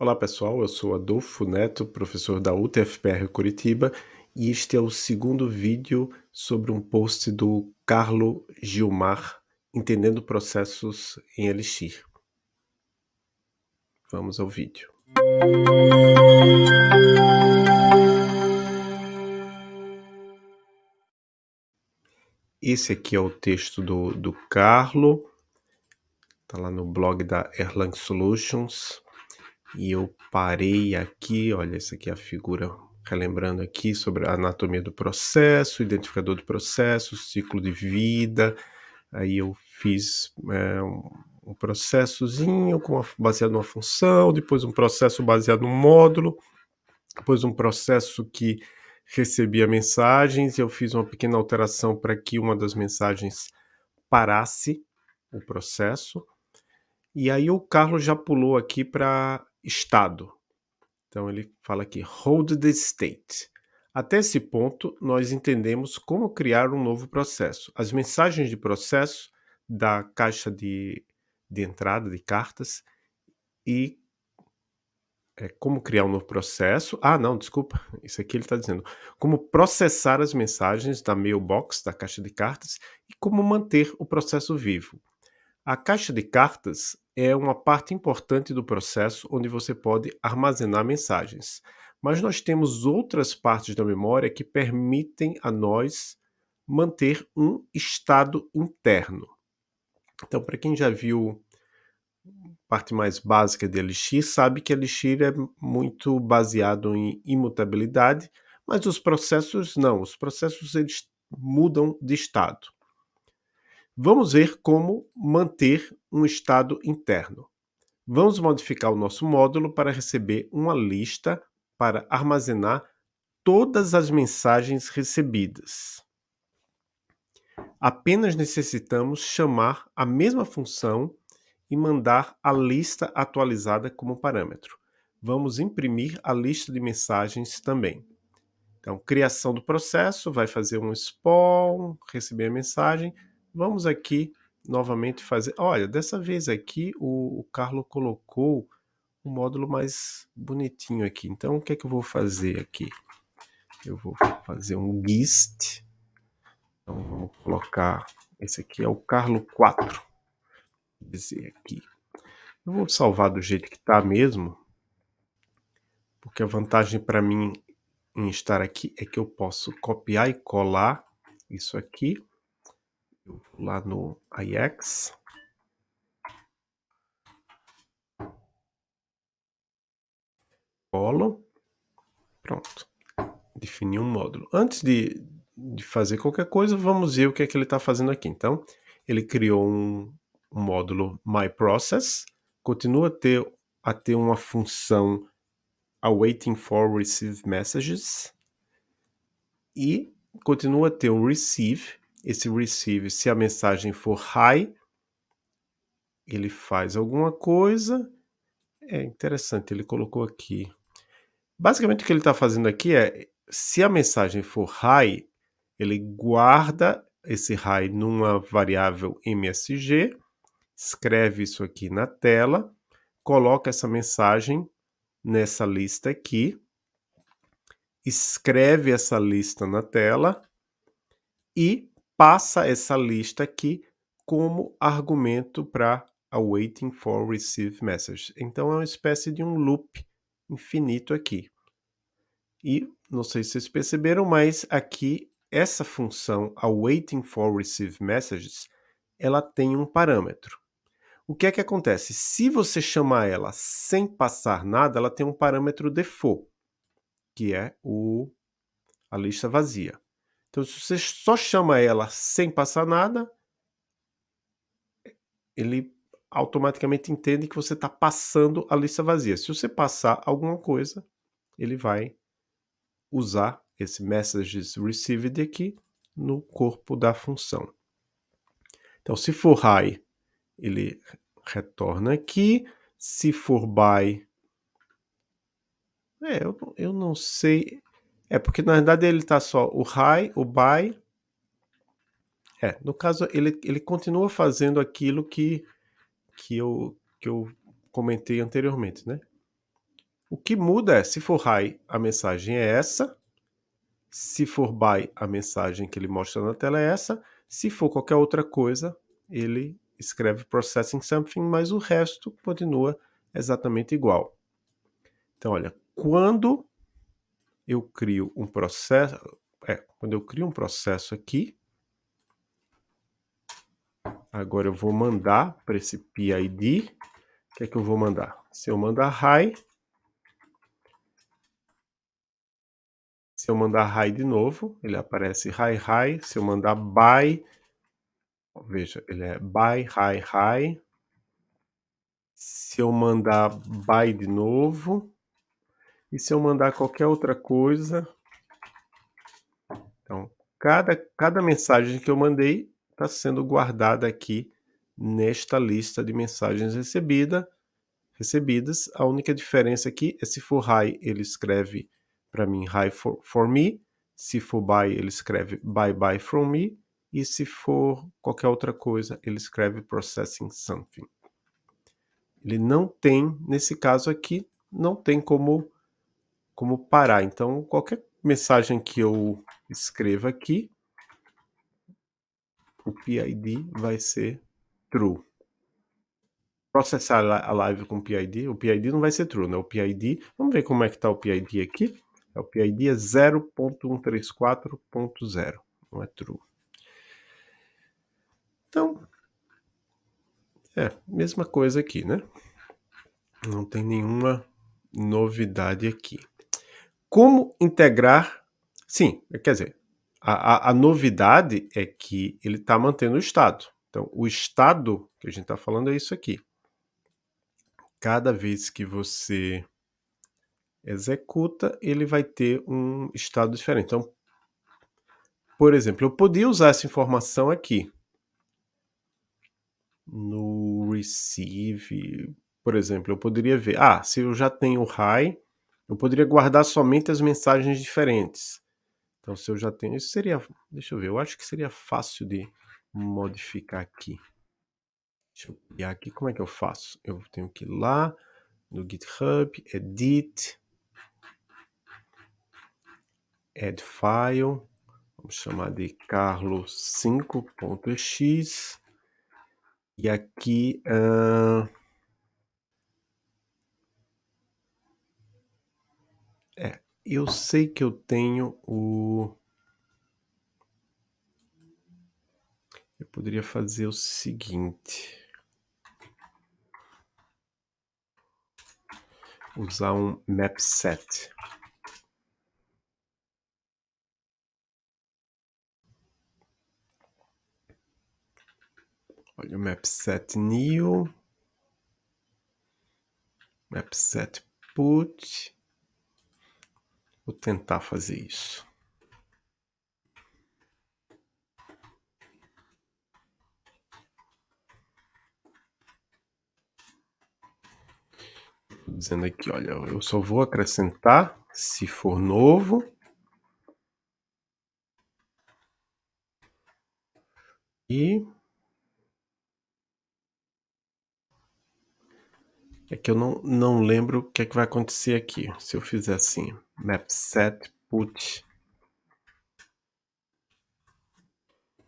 Olá pessoal, eu sou Adolfo Neto, professor da UTFPR Curitiba e este é o segundo vídeo sobre um post do Carlo Gilmar, Entendendo Processos em Elixir. Vamos ao vídeo. Esse aqui é o texto do, do Carlo, está lá no blog da Erlang Solutions. E eu parei aqui, olha, essa aqui é a figura, relembrando aqui sobre a anatomia do processo, identificador do processo, ciclo de vida. Aí eu fiz é, um, processozinho com uma, baseado numa função, depois um processo baseado num módulo, depois um processo que recebia mensagens, eu fiz uma pequena alteração para que uma das mensagens parasse o processo. E aí o Carlos já pulou aqui para estado. Então ele fala aqui, hold the state. Até esse ponto, nós entendemos como criar um novo processo. As mensagens de processo da caixa de, de entrada de cartas e é, como criar um novo processo. Ah, não, desculpa, isso aqui ele está dizendo. Como processar as mensagens da mailbox, da caixa de cartas, e como manter o processo vivo. A caixa de cartas é uma parte importante do processo onde você pode armazenar mensagens. Mas nós temos outras partes da memória que permitem a nós manter um estado interno. Então, para quem já viu parte mais básica de Elixir, sabe que Elixir é muito baseado em imutabilidade, mas os processos não. Os processos eles mudam de estado. Vamos ver como manter um estado interno. Vamos modificar o nosso módulo para receber uma lista para armazenar todas as mensagens recebidas. Apenas necessitamos chamar a mesma função e mandar a lista atualizada como parâmetro. Vamos imprimir a lista de mensagens também. Então, criação do processo, vai fazer um spawn, receber a mensagem, Vamos aqui novamente fazer... Olha, dessa vez aqui o, o Carlo colocou um módulo mais bonitinho aqui. Então, o que é que eu vou fazer aqui? Eu vou fazer um GIST. Então, vamos colocar... Esse aqui é o Carlo 4. Vou dizer aqui. Eu vou salvar do jeito que está mesmo. Porque a vantagem para mim em estar aqui é que eu posso copiar e colar isso aqui lá no IX. Colo. Pronto. Defini um módulo. Antes de, de fazer qualquer coisa, vamos ver o que é que ele está fazendo aqui. Então, ele criou um, um módulo myProcess, continua a ter, a ter uma função awaiting for receive messages e continua a ter um receive esse receive, se a mensagem for high, ele faz alguma coisa. É interessante, ele colocou aqui. Basicamente o que ele está fazendo aqui é, se a mensagem for high, ele guarda esse high numa variável MSG, escreve isso aqui na tela, coloca essa mensagem nessa lista aqui, escreve essa lista na tela e passa essa lista aqui como argumento para a waiting for receive message. Então é uma espécie de um loop infinito aqui. E não sei se vocês perceberam, mas aqui essa função a waiting for receive messages, ela tem um parâmetro. O que é que acontece? Se você chamar ela sem passar nada, ela tem um parâmetro default, que é o, a lista vazia. Então, se você só chama ela sem passar nada, ele automaticamente entende que você está passando a lista vazia. Se você passar alguma coisa, ele vai usar esse messages received aqui no corpo da função. Então, se for high, ele retorna aqui. Se for by, é, eu, eu não sei. É, porque na verdade ele está só o high, o buy. É, no caso ele, ele continua fazendo aquilo que, que, eu, que eu comentei anteriormente, né? O que muda é, se for high, a mensagem é essa. Se for by, a mensagem que ele mostra na tela é essa. Se for qualquer outra coisa, ele escreve processing something, mas o resto continua exatamente igual. Então, olha, quando eu crio um processo, é, quando eu crio um processo aqui, agora eu vou mandar para esse PID, o que é que eu vou mandar? Se eu mandar high, se eu mandar high de novo, ele aparece high high, se eu mandar by, veja, ele é by high high, se eu mandar by de novo, e se eu mandar qualquer outra coisa, então, cada, cada mensagem que eu mandei está sendo guardada aqui nesta lista de mensagens recebida, recebidas. A única diferença aqui é se for hi, ele escreve para mim hi for, for me, se for bye, ele escreve bye bye from me, e se for qualquer outra coisa, ele escreve processing something. Ele não tem, nesse caso aqui, não tem como, como parar. Então, qualquer mensagem que eu escreva aqui, o PID vai ser true. Processar a live com PID, o PID não vai ser true, né? O PID, vamos ver como é que está o PID aqui. O PID é 0.134.0, não é true. Então, é, mesma coisa aqui, né? Não tem nenhuma novidade aqui. Como integrar... Sim, quer dizer, a, a, a novidade é que ele está mantendo o estado. Então, o estado que a gente está falando é isso aqui. Cada vez que você executa, ele vai ter um estado diferente. Então, por exemplo, eu podia usar essa informação aqui no receive, por exemplo, eu poderia ver, ah, se eu já tenho high, eu poderia guardar somente as mensagens diferentes. Então, se eu já tenho, isso seria, deixa eu ver, eu acho que seria fácil de modificar aqui. Deixa eu criar aqui, como é que eu faço? Eu tenho que ir lá no GitHub, Edit, Add File, vamos chamar de carlos5.x, e aqui... Uh, é, eu sei que eu tenho o... Eu poderia fazer o seguinte... Usar um map set. Olha o map set new. Map set put. Vou tentar fazer isso. Dizendo aqui, olha, eu só vou acrescentar se for novo. E é que eu não, não lembro o que é que vai acontecer aqui. Se eu fizer assim, map set put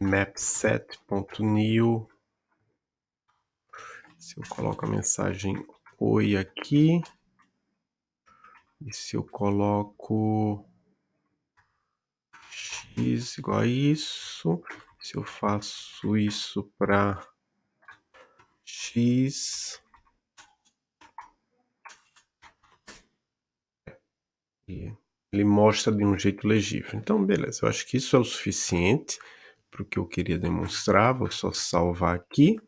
mapset.new se eu coloco a mensagem oi aqui. E se eu coloco x igual a isso. Se eu faço isso para x e ele mostra de um jeito legível. Então, beleza, eu acho que isso é o suficiente para o que eu queria demonstrar. Vou só salvar aqui.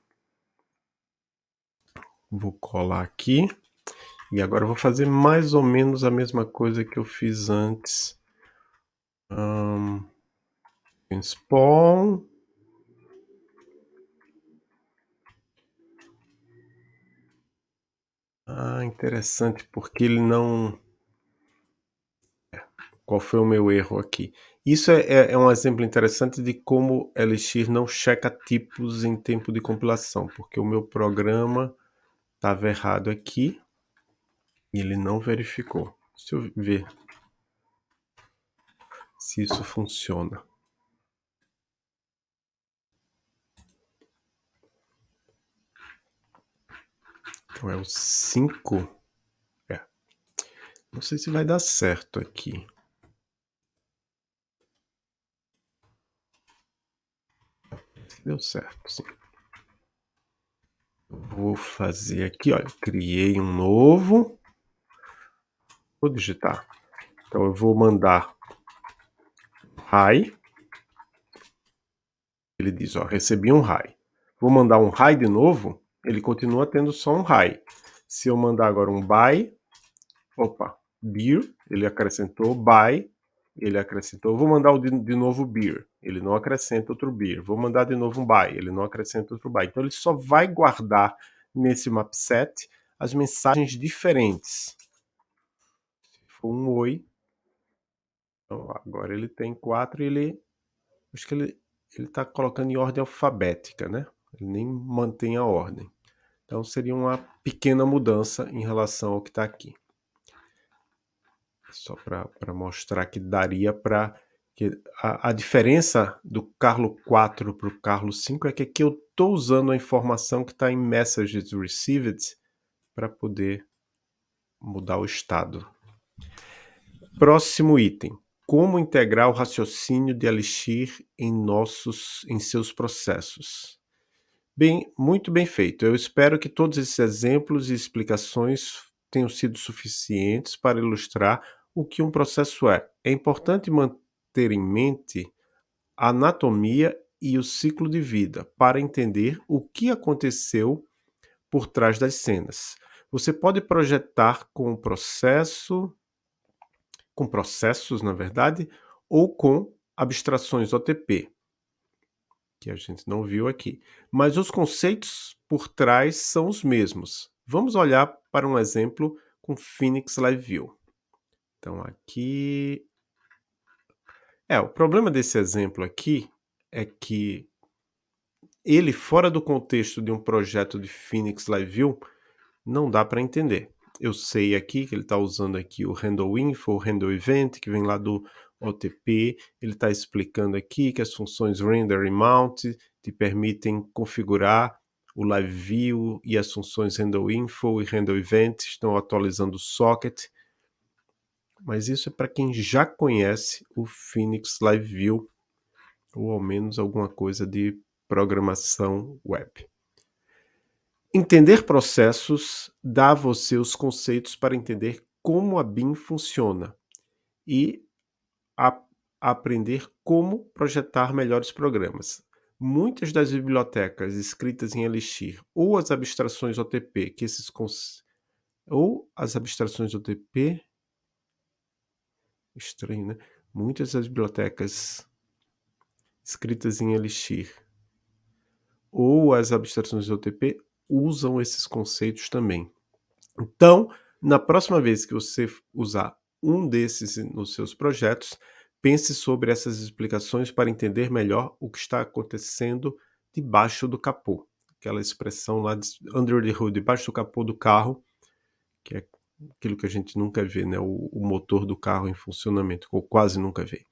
Vou colar aqui. E agora vou fazer mais ou menos a mesma coisa que eu fiz antes. Um, spawn. Ah, interessante, porque ele não qual foi o meu erro aqui? Isso é, é, é um exemplo interessante de como Elixir não checa tipos em tempo de compilação, porque o meu programa estava errado aqui. E ele não verificou. Deixa eu ver se isso funciona. Então é o 5. É. Não sei se vai dar certo aqui. Deu certo, sim. Vou fazer aqui, olha, criei um novo. Vou digitar. Então eu vou mandar hi. Ele diz, ó, recebi um hi. Vou mandar um hi de novo ele continua tendo só um high. Se eu mandar agora um buy, opa, beer, ele acrescentou buy, ele acrescentou, vou mandar de, de novo beer, ele não acrescenta outro beer. Vou mandar de novo um buy, ele não acrescenta outro buy. Então ele só vai guardar nesse mapset as mensagens diferentes. Se for um oi, então agora ele tem quatro e ele, acho que ele ele está colocando em ordem alfabética, né? Ele nem mantém a ordem. Então seria uma pequena mudança em relação ao que está aqui. Só para mostrar que daria para... A, a diferença do Carlo 4 para o Carlo 5 é que aqui eu estou usando a informação que está em Messages Received para poder mudar o estado. Próximo item. Como integrar o raciocínio de Elixir em, nossos, em seus processos. Bem, muito bem feito. Eu espero que todos esses exemplos e explicações tenham sido suficientes para ilustrar o que um processo é. É importante manter em mente a anatomia e o ciclo de vida para entender o que aconteceu por trás das cenas. Você pode projetar com processo, com processos, na verdade, ou com abstrações OTP que a gente não viu aqui. Mas os conceitos por trás são os mesmos. Vamos olhar para um exemplo com Phoenix Live View. Então aqui... É, o problema desse exemplo aqui é que ele, fora do contexto de um projeto de Phoenix Live View, não dá para entender. Eu sei aqui que ele está usando aqui o handle info, o handle event, que vem lá do OTP, ele está explicando aqui que as funções render e mount te permitem configurar o live view e as funções handle info e handle event estão atualizando o socket. Mas isso é para quem já conhece o Phoenix Live View ou ao menos alguma coisa de programação web. Entender processos dá a você os conceitos para entender como a BIM funciona e a aprender como projetar melhores programas. Muitas das bibliotecas escritas em Elixir ou as abstrações OTP que esses ou as abstrações OTP estranho, né? Muitas das bibliotecas escritas em Elixir ou as abstrações OTP usam esses conceitos também. Então, na próxima vez que você usar um desses nos seus projetos, pense sobre essas explicações para entender melhor o que está acontecendo debaixo do capô. Aquela expressão lá de under the hood, debaixo do capô do carro, que é aquilo que a gente nunca vê, né? o, o motor do carro em funcionamento, ou quase nunca vê.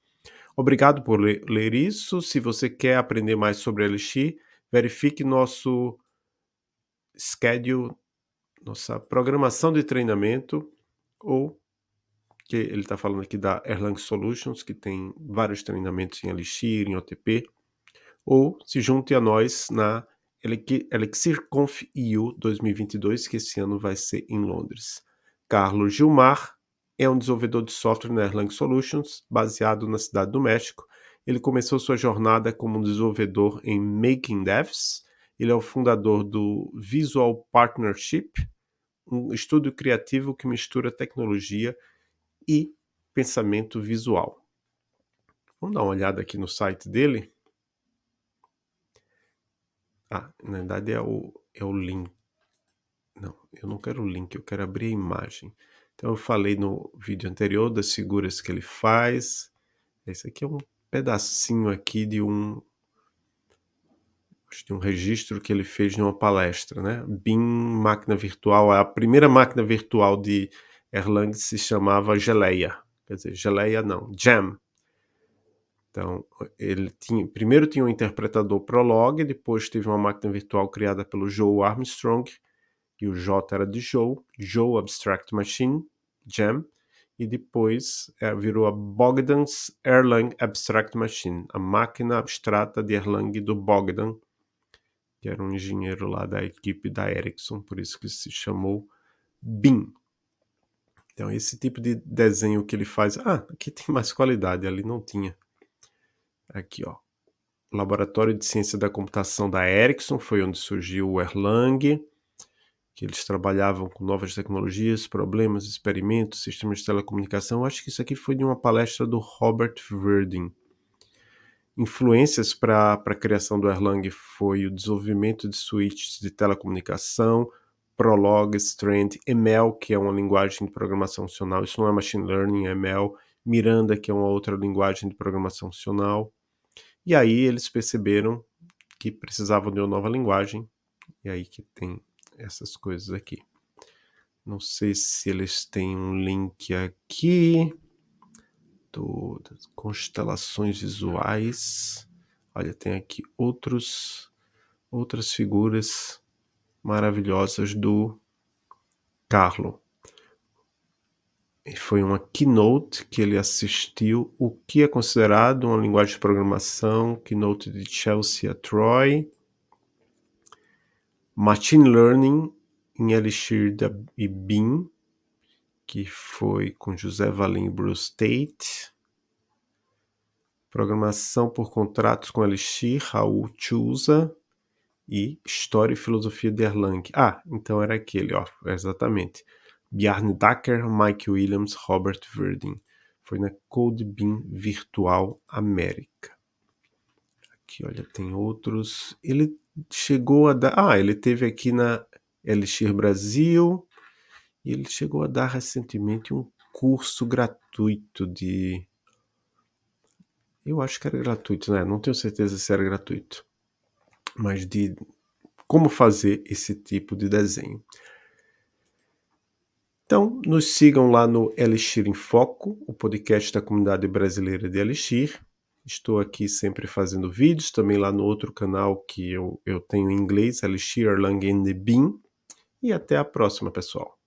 Obrigado por ler, isso. Se você quer aprender mais sobre Elixir, verifique nosso schedule, nossa programação de treinamento ou que ele está falando aqui da Erlang Solutions, que tem vários treinamentos em Elixir, em OTP, ou se junte a nós na ElixirConf EU 2022, que esse ano vai ser em Londres. Carlos Gilmar é um desenvolvedor de software na Erlang Solutions, baseado na cidade do México. Ele começou sua jornada como um desenvolvedor em Making Devs. Ele é o fundador do Visual Partnership, um estúdio criativo que mistura tecnologia e pensamento visual. Vamos dar uma olhada aqui no site dele. Ah, na verdade é o, é o link. Não, eu não quero o link, eu quero abrir a imagem. Então eu falei no vídeo anterior das figuras que ele faz. Esse aqui é um pedacinho aqui de um de um registro que ele fez numa palestra, né? BIM máquina virtual, a primeira máquina virtual de Erlang se chamava Geleia, quer dizer, Geleia não, Jam. Então, ele tinha, primeiro tinha um interpretador Prolog, depois teve uma máquina virtual criada pelo Joe Armstrong, e o J era de Joe, Joe Abstract Machine, Jam, e depois é, virou a Bogdan's Erlang Abstract Machine, a máquina abstrata de Erlang do Bogdan, que era um engenheiro lá da equipe da Ericsson, por isso que se chamou BIM. Então, esse tipo de desenho que ele faz... Ah, aqui tem mais qualidade, ali não tinha. Aqui, ó. Laboratório de Ciência da Computação da Ericsson, foi onde surgiu o Erlang, que eles trabalhavam com novas tecnologias, problemas, experimentos, sistemas de telecomunicação. Acho que isso aqui foi de uma palestra do Robert Verdin. Influências para a criação do Erlang foi o desenvolvimento de switches de telecomunicação, Prolog, Strand, ML, que é uma linguagem de programação funcional, isso não é machine learning, é ML, Miranda, que é uma outra linguagem de programação funcional. E aí eles perceberam que precisavam de uma nova linguagem, e aí que tem essas coisas aqui. Não sei se eles têm um link aqui do, das constelações visuais. Olha, tem aqui outros, outras figuras maravilhosas do Carlo. E foi uma keynote que ele assistiu, o que é considerado uma linguagem de programação, keynote de Chelsea Troy, Machine Learning em Elixir e BIM, que foi com José Valim e Bruce Tate, Programação por contratos com Elixir, Raul Chusa, e História e Filosofia de Erlang. Ah, então era aquele, ó, exatamente. Bjarne Dacker, Mike Williams, Robert Verdin. Foi na CodeBeam Virtual América. Aqui, olha, tem outros. Ele chegou a dar... Ah, ele teve aqui na Elixir Brasil. E ele chegou a dar recentemente um curso gratuito de... Eu acho que era gratuito, né? Não tenho certeza se era gratuito mas de como fazer esse tipo de desenho. Então, nos sigam lá no Elixir em Foco, o podcast da comunidade brasileira de Elixir. Estou aqui sempre fazendo vídeos, também lá no outro canal que eu, eu tenho em inglês, Elixir Erlang and Bean. E até a próxima, pessoal.